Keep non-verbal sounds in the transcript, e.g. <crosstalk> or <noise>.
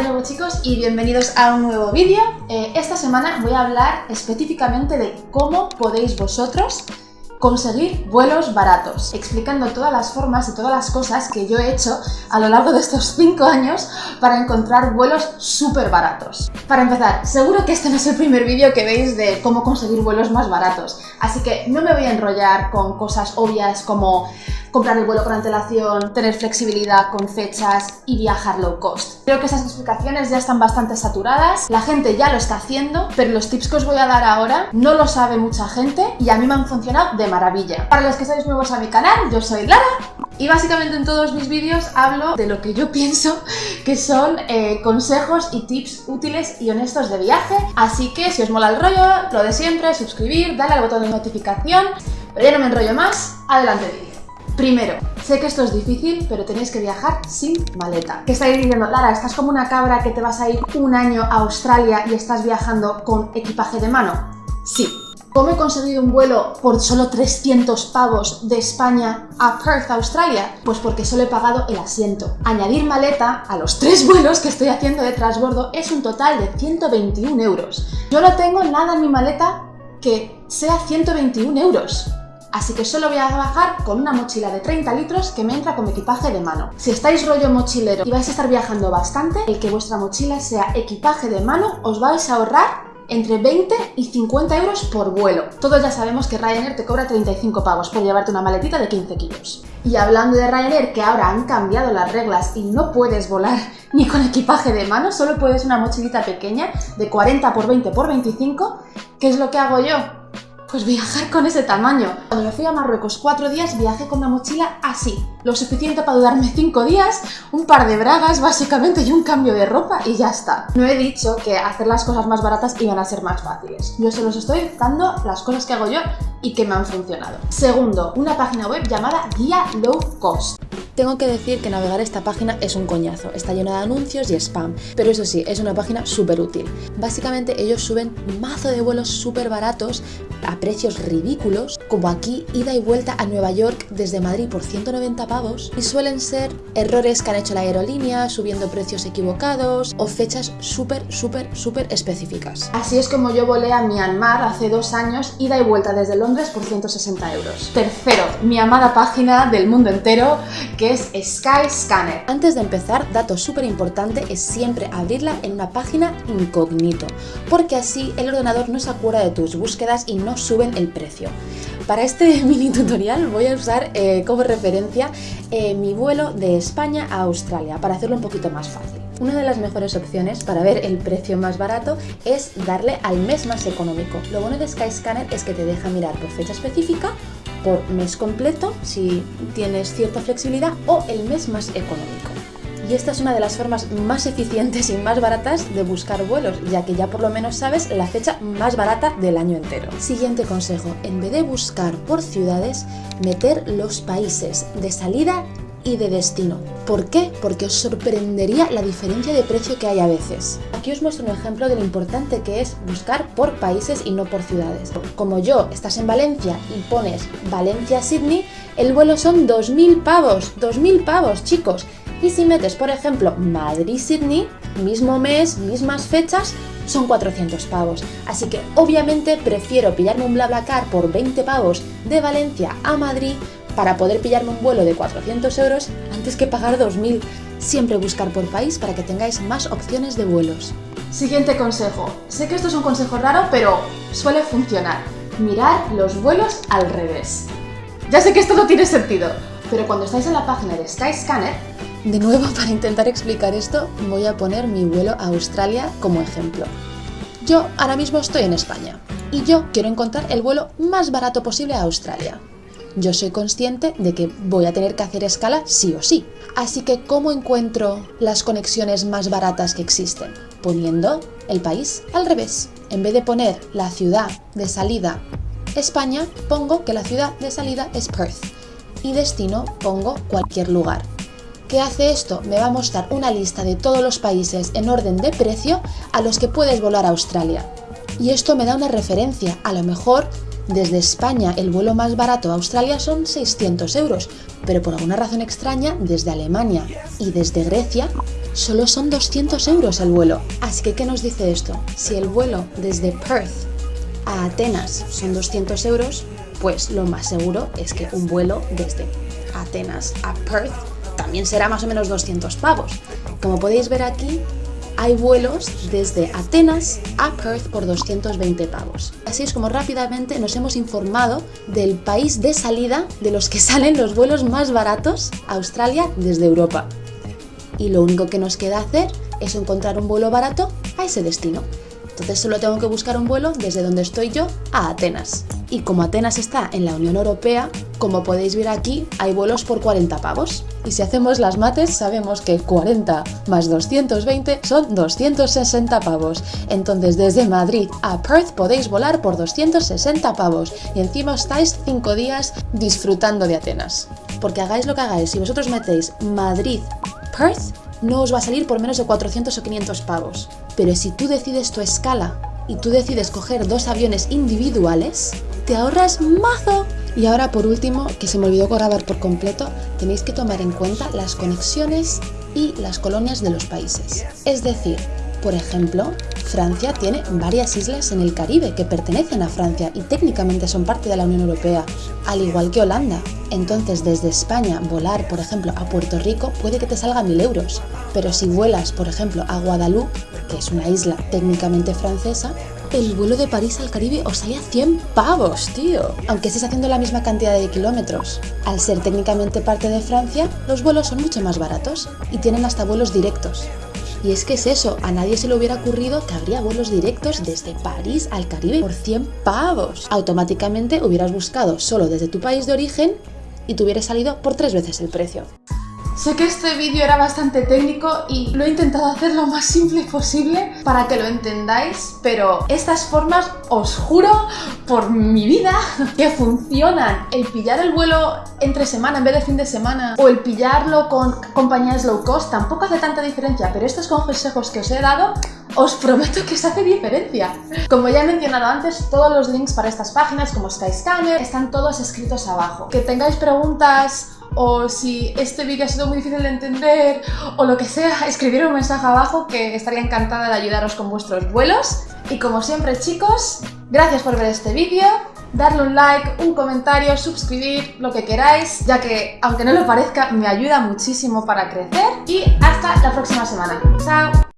de chicos y bienvenidos a un nuevo vídeo. Eh, esta semana voy a hablar específicamente de cómo podéis vosotros conseguir vuelos baratos, explicando todas las formas y todas las cosas que yo he hecho a lo largo de estos <laughs> 5 años para encontrar vuelos súper baratos. Para empezar, seguro que este no es el primer vídeo que veis de cómo conseguir vuelos más baratos, así que no me voy a enrollar con cosas obvias como comprar el vuelo con antelación, tener flexibilidad con fechas y viajar low cost. Creo que esas explicaciones ya están bastante saturadas, la gente ya lo está haciendo, pero los tips que os voy a dar ahora no lo sabe mucha gente y a mí me han funcionado de maravilla. Para los que sois nuevos a mi canal, yo soy Lara y básicamente en todos mis vídeos hablo de lo que yo <laughs> pienso que son eh, consejos y tips útiles y honestos de viaje. Así que si os mola el rollo, lo de siempre, suscribir, darle al botón de notificación. Pero ya no me enrollo más, adelante vídeo. Primero, sé que esto es difícil, pero tenéis que viajar sin maleta. ¿Qué estáis diciendo? Lara, estás como una cabra que te vas a ir un año a Australia y estás viajando con equipaje de mano. Sí. ¿Cómo he conseguido un vuelo por solo 300 pavos de España a Perth, Australia? Pues porque solo he pagado el asiento. Añadir maleta a los tres vuelos que estoy haciendo de transbordo es un total de 121 euros. Yo no tengo nada en mi maleta que sea 121 euros así que solo voy a bajar con una mochila de 30 litros que me entra como equipaje de mano. Si estáis rollo mochilero y vais a estar viajando bastante, el que vuestra mochila sea equipaje de mano os vais a ahorrar entre 20 y 50 euros por vuelo. Todos ya sabemos que Ryanair te cobra 35 pavos por llevarte una maletita de 15 kilos. Y hablando de Ryanair, que ahora han cambiado las reglas y no puedes volar <laughs> ni con equipaje de mano, solo puedes una mochilita pequeña de 40 por 20 por 25, ¿qué es lo que hago yo? Pues viajar con ese tamaño. Cuando me fui a Marruecos cuatro días, viajé con una mochila así. Lo suficiente para durarme cinco días, un par de bragas básicamente y un cambio de ropa y ya está. No he dicho que hacer las cosas más baratas iban a ser más fáciles. Yo se los estoy dando las cosas que hago yo y que me han funcionado. Segundo, una página web llamada Guía Low Cost. Tengo que decir que navegar esta página es un coñazo, está llena de anuncios y spam, pero eso sí, es una página súper útil. Básicamente ellos suben un mazo de vuelos súper baratos a precios ridículos, como aquí ida y vuelta a Nueva York desde Madrid por 190 pavos, y suelen ser errores que han hecho la aerolínea, subiendo precios equivocados o fechas súper, súper, súper específicas. Así es como yo volé a Myanmar hace dos años, ida y vuelta desde Londres por 160 euros. Tercero, mi amada página del mundo entero, que es Skyscanner. Antes de empezar, dato súper importante es siempre abrirla en una página incógnito, porque así el ordenador no se acuerda de tus búsquedas y no suben el precio. Para este <laughs> mini tutorial voy a usar eh, como referencia eh, mi vuelo de España a Australia para hacerlo un poquito más fácil. Una de las mejores opciones para ver el precio más barato es darle al mes más económico. Lo bueno de Skyscanner es que te deja mirar por fecha específica, por mes completo, si tienes cierta flexibilidad, o el mes más económico y esta es una de las formas más eficientes y más baratas de buscar vuelos, ya que ya por lo menos sabes la fecha más barata del año entero. Siguiente consejo, en vez de buscar por ciudades, meter los países de salida y de destino. ¿Por qué? Porque os sorprendería la diferencia de precio que hay a veces. Aquí os muestro un ejemplo de lo importante que es buscar por países y no por ciudades. Como yo, estás en Valencia y pones Valencia-Sydney, el vuelo son 2.000 pavos, 2.000 pavos, chicos. Y si metes, por ejemplo, Madrid-Sydney, mismo mes, mismas fechas, son 400 pavos. Así que obviamente prefiero pillarme un BlaBlaCar por 20 pavos de Valencia a Madrid para poder pillarme un vuelo de 400 euros antes que pagar 2.000. Siempre buscar por país para que tengáis más opciones de vuelos. Siguiente consejo. Sé que esto es un consejo raro, pero suele funcionar. Mirar los vuelos al revés. Ya sé que esto no tiene sentido, pero cuando estáis en la página de Skyscanner, de nuevo, <laughs> para intentar explicar esto, voy a poner mi vuelo a Australia como ejemplo. Yo ahora mismo estoy en España y yo quiero encontrar el vuelo más barato posible a Australia. Yo soy consciente de que voy a tener que hacer escala sí o sí. Así que, ¿cómo encuentro las conexiones más baratas que existen? Poniendo el país al revés. En vez de poner la ciudad de salida España, pongo que la ciudad de salida es Perth y destino pongo cualquier lugar. ¿Qué hace esto? Me va a mostrar una lista de todos los países en orden de precio a los que puedes volar a Australia. Y esto me da una referencia, a lo mejor Desde España el vuelo más barato a Australia son 600 euros, pero por alguna razón extraña desde Alemania y desde Grecia solo son 200 euros el vuelo. Así que, ¿qué nos dice esto? Si el vuelo desde Perth a Atenas son 200 euros, pues lo más seguro es que un vuelo desde Atenas a Perth también será más o menos 200 pavos. Como podéis ver aquí, hay vuelos desde Atenas a Perth por 220 pavos. Así es como rápidamente nos hemos informado del país de salida de los que <laughs> salen los vuelos más baratos a Australia desde Europa. Y lo único que nos queda hacer es encontrar un vuelo barato a ese destino. Entonces solo tengo que buscar un vuelo desde donde estoy yo a Atenas. Y como Atenas está en la Unión Europea, como podéis ver aquí, hay vuelos por 40 pavos. Y si hacemos las mates, sabemos que 40 más 220 son 260 pavos. Entonces desde Madrid a Perth podéis volar por 260 pavos. Y encima estáis 5 días disfrutando de Atenas. Porque hagáis lo que hagáis, si vosotros metéis Madrid-Perth, no os va a salir por menos de 400 o 500 pavos. Pero si tú decides tu escala y tú decides coger dos aviones individuales, te ahorras mazo. Y ahora por último, que se me olvidó grabar por completo, tenéis que tomar en cuenta las conexiones y las colonias de los países. Es decir, por ejemplo, Francia tiene varias islas en el Caribe que pertenecen a Francia y técnicamente son parte de la Unión Europea, al igual que Holanda. Entonces, desde España, volar, por ejemplo, a Puerto Rico puede que te salga mil euros. Pero si vuelas, por ejemplo, a Guadalupe, que es una isla técnicamente francesa, el vuelo de París al Caribe os sale a 100 pavos, tío. Aunque estés haciendo la misma cantidad de kilómetros. Al ser técnicamente parte de Francia, los vuelos son mucho más baratos y tienen hasta vuelos directos. Y es que es eso, a nadie se le hubiera ocurrido que habría vuelos directos desde París al Caribe por 100 pavos. Automáticamente hubieras buscado solo desde tu país de origen y te salido por tres veces el precio. Sé que este vídeo era bastante técnico y lo he intentado hacer lo más simple posible para que lo entendáis, pero estas formas, os juro por mi vida, <laughs> que funcionan. El pillar el vuelo entre semana en vez de fin de semana o el pillarlo con compañías low cost tampoco hace tanta diferencia, pero estos consejos que os he dado os prometo que se hace diferencia. Como ya he mencionado antes, todos los links para estas páginas como Skyscanner están todos escritos abajo. Que tengáis preguntas o si este vídeo ha sido muy difícil de entender o lo que sea, escribir un mensaje abajo que estaría encantada de ayudaros con vuestros vuelos. Y como siempre chicos, gracias por ver este vídeo, darle un like, un comentario, suscribir, lo que queráis, ya que aunque no lo parezca me ayuda muchísimo para crecer y hasta la próxima semana. ¡Chao!